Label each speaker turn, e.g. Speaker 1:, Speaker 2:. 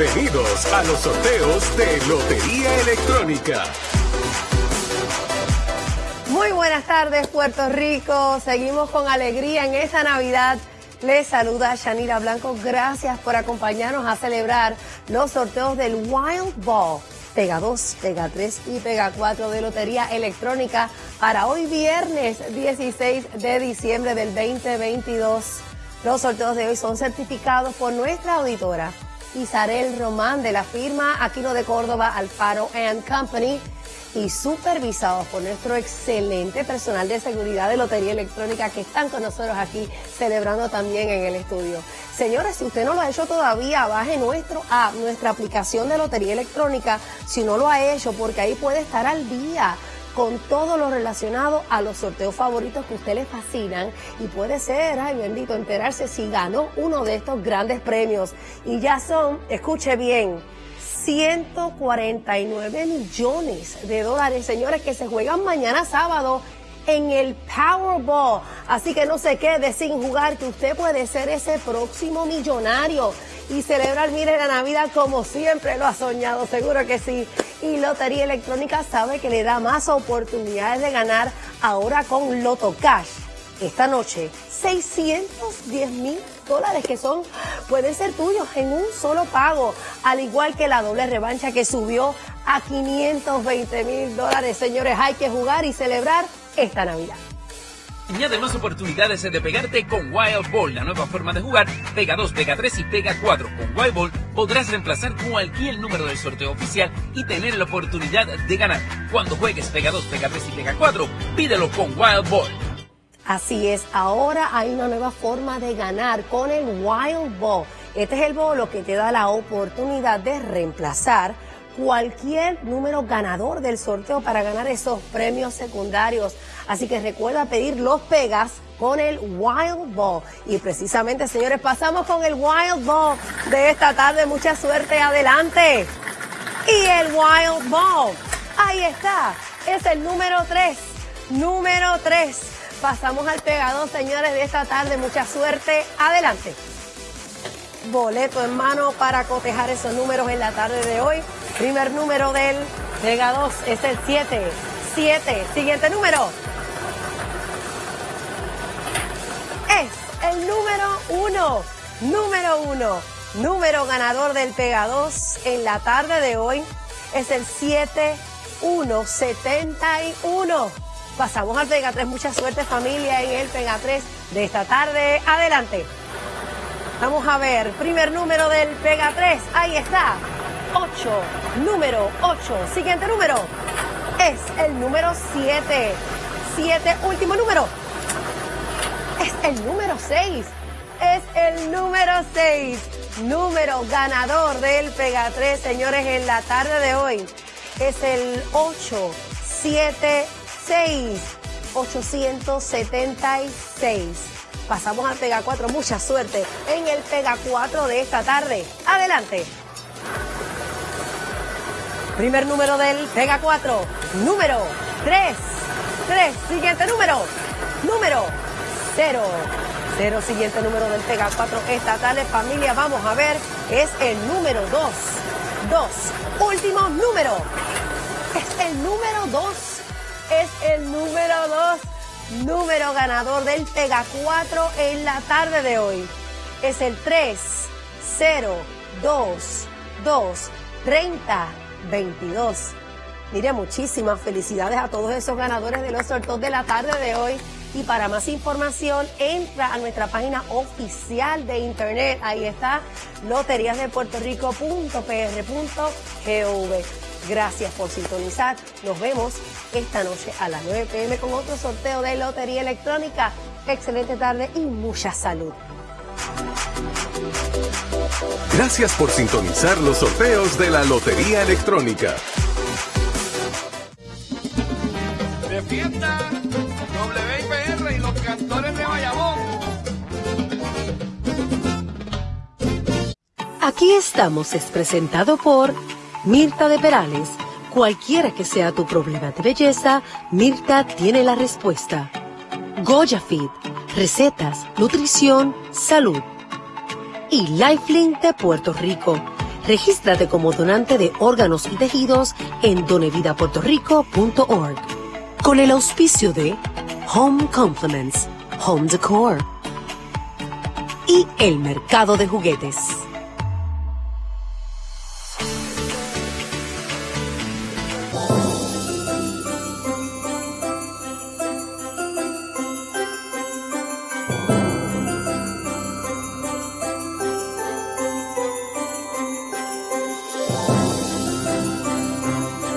Speaker 1: Bienvenidos a los sorteos de Lotería Electrónica.
Speaker 2: Muy buenas tardes, Puerto Rico. Seguimos con alegría en esta Navidad. Les saluda Shanira Blanco. Gracias por acompañarnos a celebrar los sorteos del Wild Ball. Pega 2, Pega 3 y Pega 4 de Lotería Electrónica para hoy viernes 16 de diciembre del 2022. Los sorteos de hoy son certificados por nuestra auditora Isarel Román de la firma Aquino de Córdoba Alfaro and Company y supervisados por nuestro excelente personal de seguridad de Lotería Electrónica que están con nosotros aquí celebrando también en el estudio. Señores, si usted no lo ha hecho todavía, baje nuestro app, nuestra aplicación de Lotería Electrónica, si no lo ha hecho, porque ahí puede estar al día con todo lo relacionado a los sorteos favoritos que a usted le fascinan y puede ser, ay bendito, enterarse si ganó uno de estos grandes premios. Y ya son, escuche bien, 149 millones de dólares, señores, que se juegan mañana sábado en el Powerball. Así que no se quede sin jugar, que usted puede ser ese próximo millonario y celebrar, mire, la Navidad como siempre lo ha soñado, seguro que sí. Y Lotería Electrónica sabe que le da más oportunidades de ganar ahora con Loto Cash. Esta noche, 610 mil dólares que son, pueden ser tuyos en un solo pago, al igual que la doble revancha que subió a 520 mil dólares. Señores, hay que jugar y celebrar esta Navidad.
Speaker 3: Añade más oportunidades de pegarte con Wild Ball, la nueva forma de jugar. Pega 2, pega 3 y pega 4. Con Wild Ball podrás reemplazar cualquier número del sorteo oficial y tener la oportunidad de ganar. Cuando juegues pega 2, pega 3 y pega 4, pídelo con Wild Ball.
Speaker 2: Así es, ahora hay una nueva forma de ganar con el Wild Ball. Este es el bolo que te da la oportunidad de reemplazar cualquier número ganador del sorteo para ganar esos premios secundarios. Así que recuerda pedir los pegas con el Wild Ball. Y precisamente, señores, pasamos con el Wild Ball de esta tarde. Mucha suerte, adelante. Y el Wild Ball, ahí está, es el número 3. Número 3. Pasamos al pegado, señores, de esta tarde. Mucha suerte, adelante boleto en mano para cotejar esos números en la tarde de hoy. Primer número del Vega 2 es el 7. 7. Siguiente número. Es el número 1. Número 1. Número ganador del Pega 2 en la tarde de hoy es el 7171. Pasamos al Pega 3. Mucha suerte familia en el Pega 3 de esta tarde. Adelante. Vamos a ver, primer número del Pega 3, ahí está, 8, número 8. Siguiente número es el número 7. 7, último número. Es el número 6. Es el número 6. Número ganador del Pega 3, señores, en la tarde de hoy. Es el 876. 876 pasamos al Pega 4. Mucha suerte en el Pega 4 de esta tarde. Adelante. Primer número del Pega 4. Número 3. 3. Siguiente número. Número 0. 0. Siguiente número del Pega 4 esta tarde. Familia, vamos a ver. Es el número 2. 2. Último número. Es el número 2. Es el número 2 número ganador del Pega 4 en la tarde de hoy. Es el 3 0 2 2 30 22. Mire, muchísimas felicidades a todos esos ganadores de los sorteos de la tarde de hoy. Y para más información, entra a nuestra página oficial de internet. Ahí está, loteriasdepuertorico.pr.gov. Gracias por sintonizar. Nos vemos esta noche a las 9 pm con otro sorteo de Lotería Electrónica. Excelente tarde y mucha salud.
Speaker 1: Gracias por sintonizar los sorteos de la Lotería Electrónica.
Speaker 4: Defienda WIPR y los cantores de Bayamón.
Speaker 5: Aquí estamos, es presentado por Mirta de Perales. Cualquiera que sea tu problema de belleza, Mirta tiene la respuesta. Goya Fit, recetas, nutrición, salud. Y Lifelink de Puerto Rico.
Speaker 2: Regístrate como donante de órganos y tejidos en donevidapuertorico.org. Con el auspicio de Home Compliments, Home Decor y el mercado de juguetes.